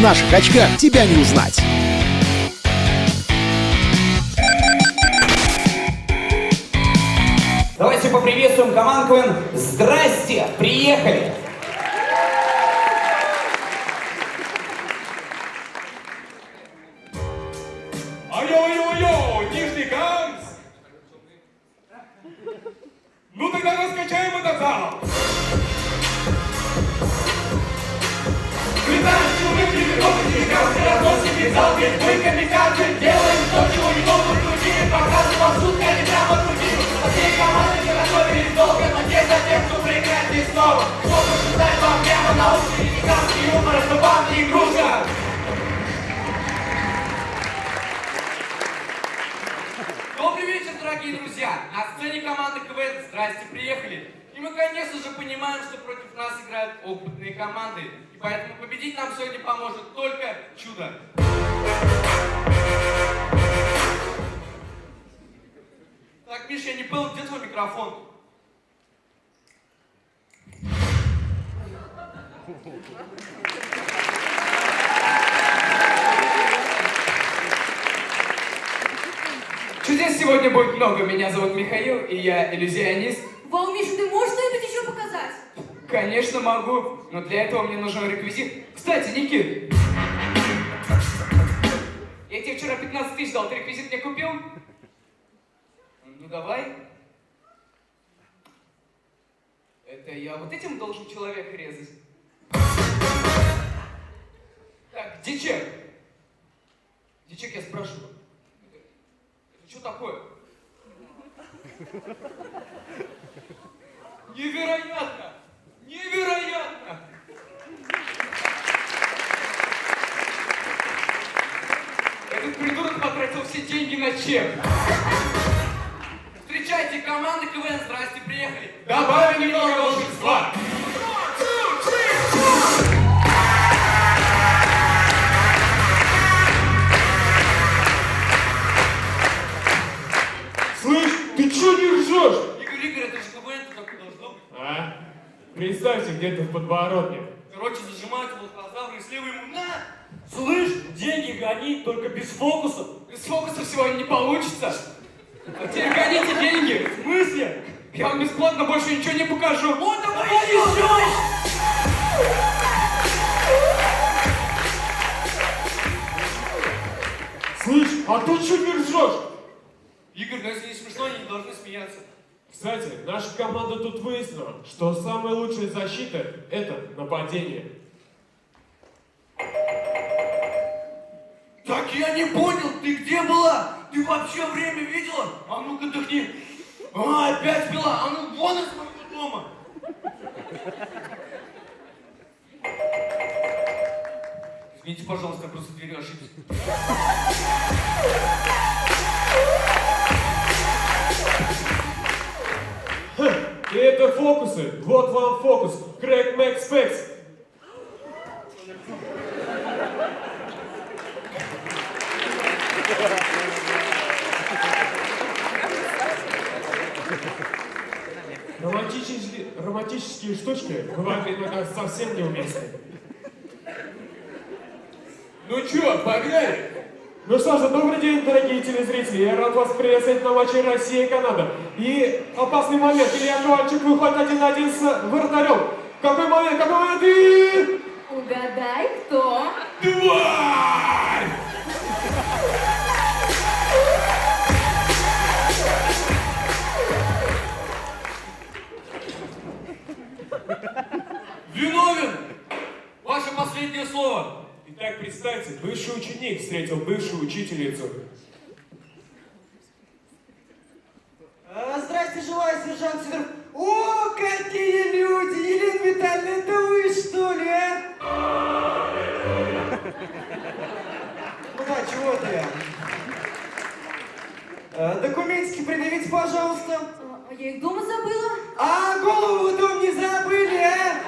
наших очках тебя не узнать. Давайте поприветствуем команду КВН. Здрасте, приехали! Ай-ой-ой-ой, Нижний Ганс! Ну тогда раскачаем этот зал! Зал, ведь мы камикадзе, делаем то, чего не могут другие, показываем шутка, не прямо другим. А все команды не готовились долго, но те за кто проиграет здесь снова. Кто пошутает вам прямо на уши, не гигантский юмор, это вам не игрушка. Добрый вечер, дорогие друзья! На сцене команды КВН «Здрасте, приехали!» И мы, конечно же, понимаем, что против нас играют опытные команды. Поэтому победить нам сегодня поможет только чудо. Так, Миша, я не понял, где твой микрофон? Чудес сегодня будет много. Меня зовут Михаил, и я иллюзионист. Вау, Миша, ты можешь показать? Конечно, могу, но для этого мне нужен реквизит. Кстати, Никит, я тебе вчера 15 тысяч дал, ты реквизит мне купил? Ну давай. Это я вот этим должен человека резать? Так, где чек? Где чек, я спрашиваю? Это что такое? Невероятно! Невероятно! Этот придурок потратил все деньги на чек. Встречайте, команда КВН, здрасте, приехали. Добавим немного волшебства. Слышь, ты чё не ржешь? Игорь, Игорь, это же КВН, это так и должно быть. А? Представьте, где-то в подбородке. Короче, зажимают волкозавра и слева ему на! Слышь, деньги гони, только без фокусов. Без фокуса сегодня не получится. А теперь гоните деньги. В смысле? Я вам бесплатно больше ничего не покажу. Вот давай еще! Слышь, а ты чё не ржешь? Игорь, ну если не смешно, они не должны смеяться. Кстати, наша команда тут выяснила, что самая лучшая защита – это нападение. Так я не понял, ты где была? Ты вообще время видела? А ну-ка дыхни. А, опять пила. А ну вон из моего дома. Извините, пожалуйста, я просто дверью ошибся. Фокусы. Вот вам фокус. Крэк Мэкс Пэкс. Романтические, романтические штучки бывают иногда совсем неуместны. Ну чё, погнали? Ну что же, добрый день, дорогие телезрители. Я рад вас приветствовать на матче Россия и Канада. И опасный момент. Илья Ковальчук выходит один на один с вратарем. Какой момент, какой момент и... Угадай, кто? Тварь! Ученик встретил бывшую учительницу. А, Здрасте, желаю, сержант Сидоров. О, какие люди! Елена Витальевна, это вы, что ли, а? Ну да, чего ты? А, Документики предъявите, пожалуйста. А я их дома забыла. А голову в дом не забыли, а?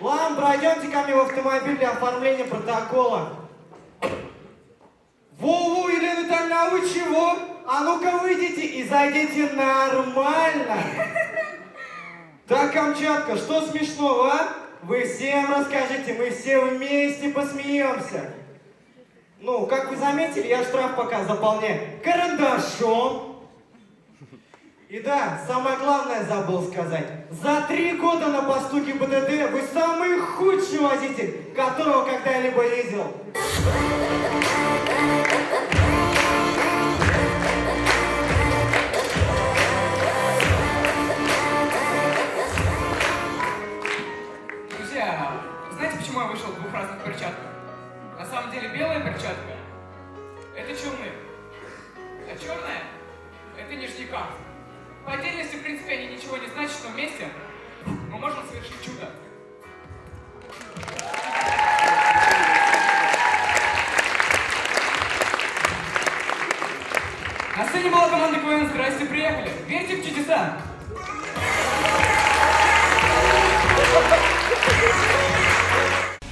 Ладно, пройдемте ко мне в автомобиль для оформления протокола. Во-во, Елена Витальевна, а вы чего? А ну-ка выйдите и зайдите нормально. Так, Камчатка, что смешного, а? Вы всем расскажите, мы все вместе посмеемся. Ну, как вы заметили, я штраф пока заполняю карандашом. И да, самое главное забыл сказать. За три года на посту ГИБДД вы самый худший водитель, которого когда-либо видел. По отдельности, в принципе, они ничего не значат, но вместе мы можем совершить чудо. На сцене была команда КВН «Здрасте, приехали». Верьте в чудеса!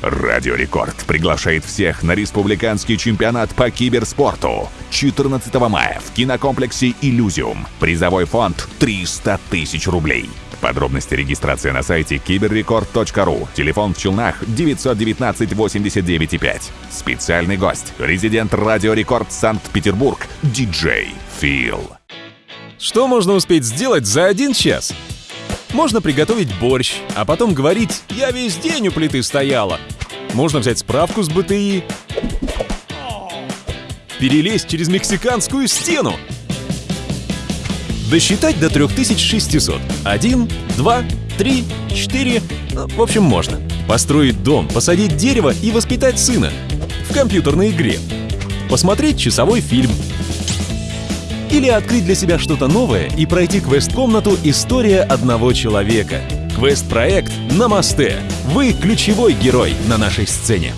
Радио Рекорд приглашает всех на республиканский чемпионат по киберспорту 14 мая в кинокомплексе «Иллюзиум». Призовой фонд 300 тысяч рублей. Подробности регистрации на сайте киберрекорд.ру. Телефон в Челнах 919 89 5. Специальный гость. Резидент Радио Рекорд Санкт-Петербург. Диджей Фил. Что можно успеть сделать за один час? Можно приготовить борщ, а потом говорить «я весь день у плиты стояла». Можно взять справку с БТИ, перелезть через мексиканскую стену, досчитать до 3600. Один, два, три, четыре. Ну, В общем, можно. Построить дом, посадить дерево и воспитать сына. В компьютерной игре. Посмотреть часовой фильм. Или открыть для себя что-то новое и пройти квест-комнату «История одного человека». Квест-проект «Намасте». Вы ключевой герой на нашей сцене.